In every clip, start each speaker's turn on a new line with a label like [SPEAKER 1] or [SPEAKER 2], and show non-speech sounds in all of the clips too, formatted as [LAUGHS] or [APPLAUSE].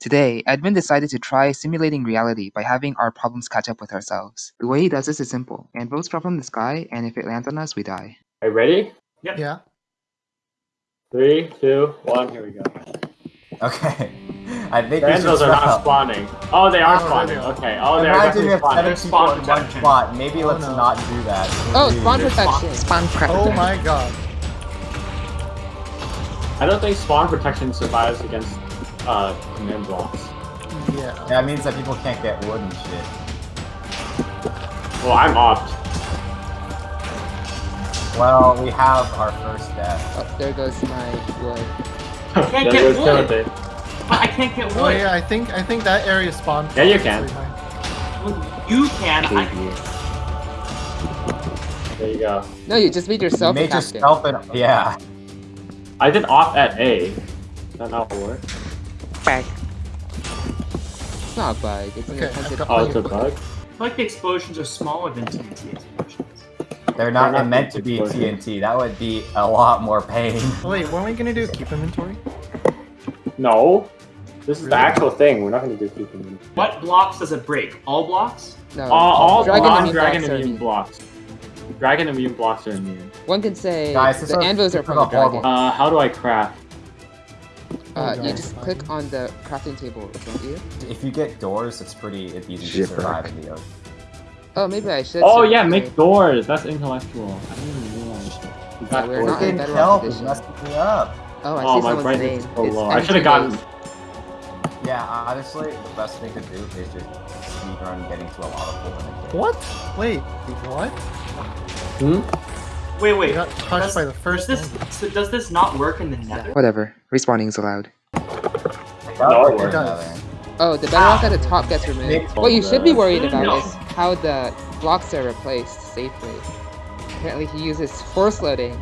[SPEAKER 1] Today, Edmund decided to try simulating reality by having our problems catch up with ourselves. The way he does this is simple. Anvils drop from the sky, and if it lands on us, we die.
[SPEAKER 2] Are you ready?
[SPEAKER 3] Yeah.
[SPEAKER 2] Three, two, one, here we go.
[SPEAKER 4] Okay. [LAUGHS] I think
[SPEAKER 2] The anvils are not
[SPEAKER 4] stop.
[SPEAKER 2] spawning. Oh, they are
[SPEAKER 3] Oh,
[SPEAKER 2] spawning.
[SPEAKER 3] really?
[SPEAKER 2] Okay. Oh, they're definitely
[SPEAKER 4] if
[SPEAKER 2] spawning.
[SPEAKER 4] seven
[SPEAKER 2] There's
[SPEAKER 4] people
[SPEAKER 2] spawn
[SPEAKER 4] in one spot. Maybe
[SPEAKER 3] Oh,
[SPEAKER 4] let's
[SPEAKER 3] no.
[SPEAKER 4] not do that.
[SPEAKER 1] Oh,
[SPEAKER 4] Maybe
[SPEAKER 1] spawn
[SPEAKER 4] we just-
[SPEAKER 1] protection!
[SPEAKER 3] Oh my god.
[SPEAKER 2] I don't think spawn protection survives against uh command blocks.
[SPEAKER 3] Yeah.
[SPEAKER 4] That means that people can't get wood and shit.
[SPEAKER 2] Well, I'm opt.
[SPEAKER 4] Well, we have our first death.
[SPEAKER 1] Oh, there goes my wood.
[SPEAKER 5] I can't
[SPEAKER 2] There
[SPEAKER 5] get wood.
[SPEAKER 2] Timothy.
[SPEAKER 5] But I can't get wood.
[SPEAKER 3] Oh yeah, I think I think that area spawned.
[SPEAKER 2] Yeah, you can.
[SPEAKER 5] Well, You can. I,
[SPEAKER 2] There you go.
[SPEAKER 1] No, you just made yourself
[SPEAKER 4] you
[SPEAKER 1] a
[SPEAKER 4] made
[SPEAKER 1] captain.
[SPEAKER 4] yourself an yeah.
[SPEAKER 2] I did off at A. That not work.
[SPEAKER 1] It's not a bug. It's an
[SPEAKER 3] Okay,
[SPEAKER 1] attempted
[SPEAKER 3] I've got
[SPEAKER 2] Oh, it's a bug.
[SPEAKER 5] I feel like the explosions are smaller than TNT explosions.
[SPEAKER 4] They're not,
[SPEAKER 2] They're not
[SPEAKER 4] meant to be
[SPEAKER 2] exploding.
[SPEAKER 4] TNT. That would be a lot more pain. [LAUGHS]
[SPEAKER 3] Wait, what are we gonna do? Keep inventory?
[SPEAKER 2] No. This is the actual thing. We're not going to do keeping.
[SPEAKER 5] What blocks does it break? All blocks?
[SPEAKER 1] No,
[SPEAKER 2] All, all
[SPEAKER 1] dragon
[SPEAKER 2] non
[SPEAKER 1] immune
[SPEAKER 2] dragon
[SPEAKER 1] blocks are
[SPEAKER 2] immune
[SPEAKER 1] immune.
[SPEAKER 2] blocks. Dragon immune blocks are immune.
[SPEAKER 1] One can say
[SPEAKER 4] Guys,
[SPEAKER 1] the anvils are from the dragon.
[SPEAKER 2] Uh, how do I craft?
[SPEAKER 1] Uh,
[SPEAKER 3] Oh,
[SPEAKER 1] you just click on the crafting table, don't you?
[SPEAKER 4] If you get doors, it's pretty it's easy to
[SPEAKER 1] Shipwreck.
[SPEAKER 4] survive in the ocean.
[SPEAKER 1] Oh, maybe I should.
[SPEAKER 2] Oh yeah,
[SPEAKER 1] the-
[SPEAKER 2] make doors. That's intellectual. I didn't even realize. You got
[SPEAKER 1] we're
[SPEAKER 2] doors.
[SPEAKER 1] not in
[SPEAKER 4] Fucking help is
[SPEAKER 1] Edition.
[SPEAKER 4] messing me up.
[SPEAKER 1] Oh, I
[SPEAKER 2] Oh,
[SPEAKER 1] see
[SPEAKER 2] my brain
[SPEAKER 1] name.
[SPEAKER 2] is so
[SPEAKER 1] It's
[SPEAKER 2] low. I should have gotten.
[SPEAKER 4] Yeah, honestly, the best thing to do is just speedrun getting to a lot of pool in a day.
[SPEAKER 3] What? Wait, what?
[SPEAKER 2] Hmm?
[SPEAKER 5] Wait, wait.
[SPEAKER 3] got touched
[SPEAKER 5] Does,
[SPEAKER 3] by the first
[SPEAKER 5] does this so does this not work in the Nether?
[SPEAKER 1] Whatever. Respawning is allowed.
[SPEAKER 2] No, it
[SPEAKER 4] It
[SPEAKER 3] does.
[SPEAKER 1] Oh, the bedrock ah. at the top gets removed.
[SPEAKER 4] Nick
[SPEAKER 1] What you should be worried
[SPEAKER 5] No.
[SPEAKER 1] about is how the blocks are replaced safely. Apparently, he uses force loading.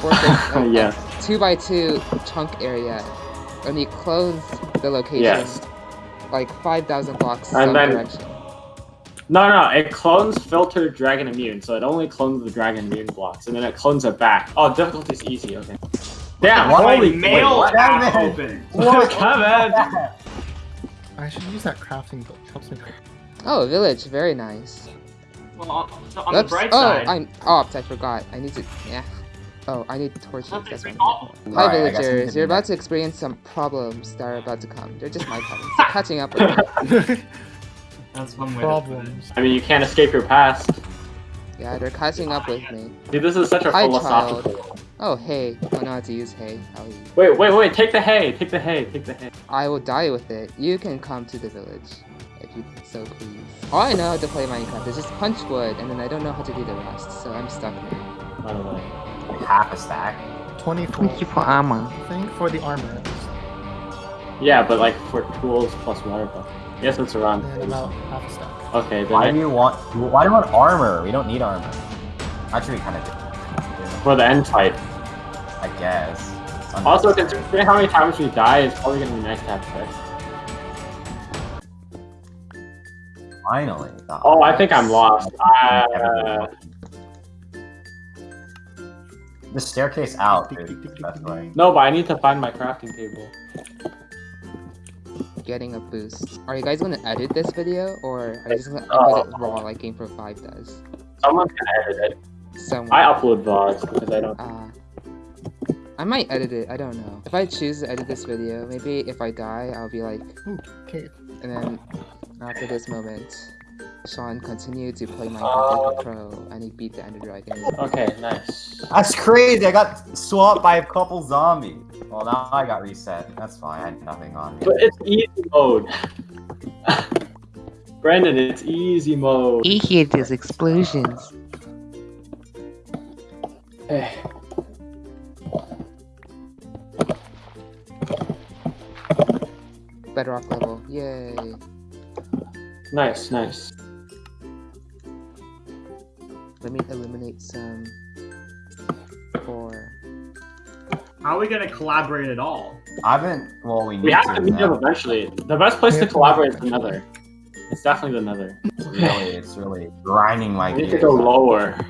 [SPEAKER 1] Force [LAUGHS] loading,
[SPEAKER 2] Yes.
[SPEAKER 1] Two by two chunk area, and he clones the location
[SPEAKER 2] Yes.
[SPEAKER 1] like five thousand blocks
[SPEAKER 2] And
[SPEAKER 1] some
[SPEAKER 2] then-
[SPEAKER 1] direction.
[SPEAKER 2] No, no, it clones filtered dragon immune, so it only clones the dragon immune blocks, and then it clones it back. Oh, difficulty's easy. Okay. Damn!
[SPEAKER 4] What?
[SPEAKER 2] Holy
[SPEAKER 5] Holy mail
[SPEAKER 4] what?
[SPEAKER 5] app open.
[SPEAKER 2] What, Kevin?
[SPEAKER 3] I should use that crafting book. Helps me.
[SPEAKER 1] Oh, village, very nice.
[SPEAKER 5] Well, on, on
[SPEAKER 1] Oops.
[SPEAKER 5] the bright
[SPEAKER 1] oh,
[SPEAKER 5] side,
[SPEAKER 1] I'm opt. I forgot. I need to. Yeah. Oh, I need torches. That's
[SPEAKER 5] we
[SPEAKER 1] what
[SPEAKER 5] all-
[SPEAKER 1] Hi,
[SPEAKER 4] Alright, I guess we
[SPEAKER 1] villagers. You're about to experience some problems that are about to come. They're just my [LAUGHS] problems. They're catching up with me. [LAUGHS]
[SPEAKER 5] that's one way.
[SPEAKER 3] Problems.
[SPEAKER 2] I mean, you can't escape your past.
[SPEAKER 1] Yeah, they're catching up with me.
[SPEAKER 2] Dude, this is such a
[SPEAKER 1] Hi,
[SPEAKER 2] philosophical.
[SPEAKER 1] Oh, hey. Oh, I know how to use hay. I'll use.
[SPEAKER 2] Wait, wait, wait! Take the hay! Take the hay! Take the hay!
[SPEAKER 1] I will die with it. You can come to the village, if you so please. All I know how to play Minecraft is just punch wood, and then I don't know how to do the rest, so I'm stuck now.
[SPEAKER 2] By the way.
[SPEAKER 4] Half a stack.
[SPEAKER 3] 24.
[SPEAKER 1] for armor.
[SPEAKER 3] I think for the armor.
[SPEAKER 2] Yeah, but like for tools plus water buff. Yes, it's around.
[SPEAKER 3] And about half a stack.
[SPEAKER 2] Okay, then
[SPEAKER 4] Why
[SPEAKER 2] I-
[SPEAKER 4] do you want? Why do you want armor? We don't need armor. Actually, we kind of do.
[SPEAKER 2] for the end fight.
[SPEAKER 4] I guess.
[SPEAKER 2] Also, considering how many times we die, it's probably gonna be nice to have sex.
[SPEAKER 4] finally. the
[SPEAKER 2] Oh, I think I'm lost. Uh,
[SPEAKER 4] The staircase out is the best way.
[SPEAKER 2] no, but I need to find my crafting table.
[SPEAKER 1] Getting a boost. Are you guys gonna edit this video, or are you just gonna
[SPEAKER 2] Uh,
[SPEAKER 1] upload it raw like Game Pro 5 does?
[SPEAKER 2] Someone can edit it.
[SPEAKER 1] Someone.
[SPEAKER 2] I upload VODs because I don't.
[SPEAKER 1] Uh, I might edit it, I don't know. If I choose to edit this video, maybe if I die, I'll be like,
[SPEAKER 3] okay.
[SPEAKER 1] and then after this moment, Sean continued to play
[SPEAKER 2] Uh.
[SPEAKER 1] Minecraft pro, and he beat the Ender Dragon.
[SPEAKER 2] Okay, nice.
[SPEAKER 4] That's crazy. I got swamped by a couple zombies. Well, now I got reset. That's fine. I had nothing on me.
[SPEAKER 2] But it's easy mode. [LAUGHS] Brandon, it's easy mode.
[SPEAKER 1] He hears these explosions.
[SPEAKER 2] Eh.
[SPEAKER 1] Bedrock level, yay.
[SPEAKER 2] Nice, nice.
[SPEAKER 1] Let me eliminate some. Four.
[SPEAKER 5] How are we gonna collaborate at all?
[SPEAKER 4] I've been. Well, we need
[SPEAKER 2] We have
[SPEAKER 4] to
[SPEAKER 2] to meet
[SPEAKER 4] now.
[SPEAKER 2] up eventually. The best place to
[SPEAKER 3] have to
[SPEAKER 2] collaborate is
[SPEAKER 3] meet
[SPEAKER 2] the. Nether. It's definitely the Nether.
[SPEAKER 4] Really, it's really grinding my
[SPEAKER 2] We need to go lower.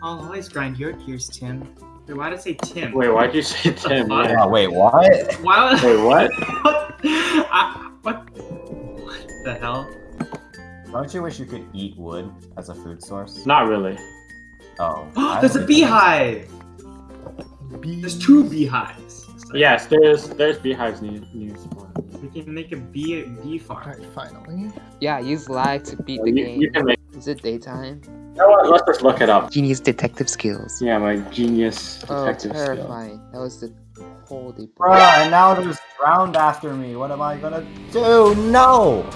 [SPEAKER 5] I'll always grind your gears, Tim. Wait, why did I say Tim?
[SPEAKER 2] Wait, why'd you say [LAUGHS] Tim?
[SPEAKER 5] fuck?
[SPEAKER 2] Yeah.
[SPEAKER 4] Wait, what?
[SPEAKER 5] Why was
[SPEAKER 2] Wait, what? [LAUGHS]
[SPEAKER 5] what? I, what? What the hell?
[SPEAKER 4] Don't you wish you could eat wood as a food source?
[SPEAKER 2] Not really.
[SPEAKER 4] Oh. [GASPS] I
[SPEAKER 5] There's a
[SPEAKER 4] don't
[SPEAKER 5] beehive.
[SPEAKER 3] Bee-
[SPEAKER 5] There's two beehives. So
[SPEAKER 2] Yes, there's there's beehives near near spawn.
[SPEAKER 5] We can make a bee bee farm.
[SPEAKER 3] Alright, finally.
[SPEAKER 1] Yeah, use lag to beat the
[SPEAKER 2] You,
[SPEAKER 1] game.
[SPEAKER 2] you can make.
[SPEAKER 1] Is it daytime?
[SPEAKER 2] You know what? Let's just look it up.
[SPEAKER 1] Genius detective skills.
[SPEAKER 2] Yeah, my genius
[SPEAKER 1] Oh,
[SPEAKER 2] detective skill.
[SPEAKER 1] terrifying. That was the holy
[SPEAKER 4] Bruh, and now there's drowned after me. What am I gonna do? No!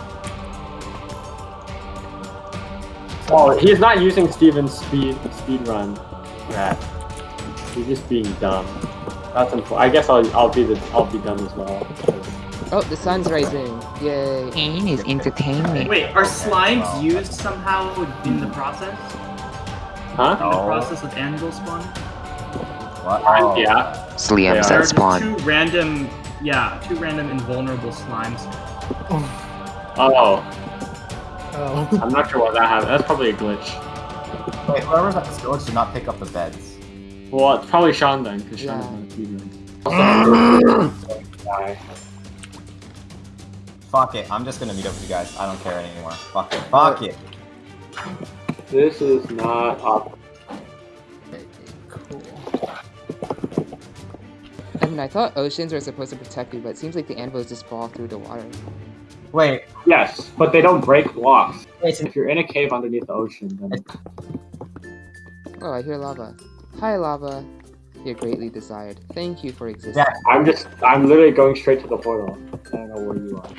[SPEAKER 2] Oh, he's not using Steven's speed speed run. Rat. He's just being dumb. That's unfortunate. I guess I'll I'll be the I'll be done as well.
[SPEAKER 1] Oh, the sun's rising. Yay. Pain is entertainment.
[SPEAKER 5] Wait, are slimes used somehow in the process?
[SPEAKER 2] Huh?
[SPEAKER 5] In the process of anvil spawn?
[SPEAKER 4] What? Oh.
[SPEAKER 2] Yeah.
[SPEAKER 1] Sliams
[SPEAKER 2] Yeah.
[SPEAKER 1] that
[SPEAKER 5] There are
[SPEAKER 1] spawn.
[SPEAKER 5] two random, yeah, two random invulnerable slimes.
[SPEAKER 2] Oh,
[SPEAKER 3] Oh.
[SPEAKER 2] I'm not sure why that happened. That's probably a glitch.
[SPEAKER 4] Wait, whoever's at this village should not pick up the beds.
[SPEAKER 2] Well, it's probably Sean then, because Sean's
[SPEAKER 1] Yeah.
[SPEAKER 2] on the speed run. Die.
[SPEAKER 4] Fuck it, I'm just gonna meet up with you guys. I don't care anymore. Fuck it. Fuck it.
[SPEAKER 2] This is not up.
[SPEAKER 3] cool.
[SPEAKER 1] I mean, I thought oceans were supposed to protect you, but it seems like the anvils just fall through the water.
[SPEAKER 4] Wait,
[SPEAKER 2] Yes, but they don't break blocks.
[SPEAKER 4] wait,
[SPEAKER 2] If you're in a cave underneath the ocean, then
[SPEAKER 1] Oh, I hear lava. Hi, lava. You're greatly desired. Thank you for existing.
[SPEAKER 4] Yeah.
[SPEAKER 2] I'm just I'm literally going straight to the portal. I don't know where you are.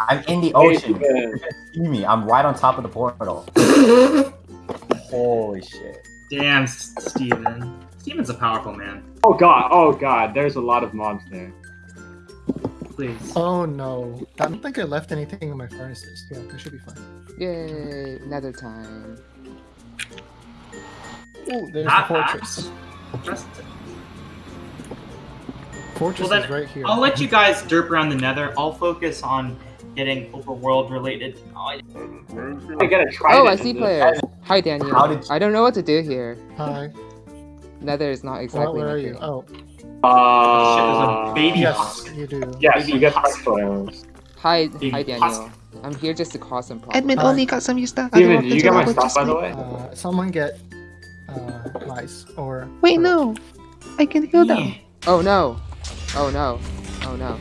[SPEAKER 4] I'm in the ocean.
[SPEAKER 2] Steven.
[SPEAKER 4] You can see me. I'm right on top of the portal. [LAUGHS] Holy shit.
[SPEAKER 5] Damn, S- Steven. Steven's a powerful man.
[SPEAKER 2] Oh god, oh god, there's a lot of mobs there.
[SPEAKER 5] Please.
[SPEAKER 3] Oh no. I don't think I left anything in my furnaces. Yeah, they should be fine.
[SPEAKER 1] Yay, another time.
[SPEAKER 3] Oh, there's
[SPEAKER 5] Not
[SPEAKER 3] the fortress.
[SPEAKER 5] Just-
[SPEAKER 3] Fortress
[SPEAKER 5] Well,
[SPEAKER 3] is
[SPEAKER 5] then,
[SPEAKER 3] right here.
[SPEAKER 5] I'll let you guys derp around the nether. I'll focus on getting overworld related knowledge.
[SPEAKER 2] I gotta try
[SPEAKER 1] Oh, I see players. Hi, Daniel.
[SPEAKER 4] How did you-
[SPEAKER 1] I don't know what to do here.
[SPEAKER 3] Hi.
[SPEAKER 1] Nether is not
[SPEAKER 3] Well,
[SPEAKER 1] exactly
[SPEAKER 3] where
[SPEAKER 1] my
[SPEAKER 3] are you? Oh,
[SPEAKER 2] Uh,
[SPEAKER 5] Shit, there's a baby
[SPEAKER 3] yes,
[SPEAKER 5] husk.
[SPEAKER 3] you do.
[SPEAKER 2] Yes, you get special arrows.
[SPEAKER 1] Hi,
[SPEAKER 5] Big
[SPEAKER 1] hi,
[SPEAKER 5] husk.
[SPEAKER 1] Daniel. I'm here just to cause some problems.
[SPEAKER 6] Admin
[SPEAKER 3] Hi.
[SPEAKER 6] only got some new stuff.
[SPEAKER 2] Steven, did you get my stuff by the way?
[SPEAKER 3] Uh, someone get uh, mice or.
[SPEAKER 6] Wait, no. I can heal them.
[SPEAKER 1] Oh no! Oh no! Oh no!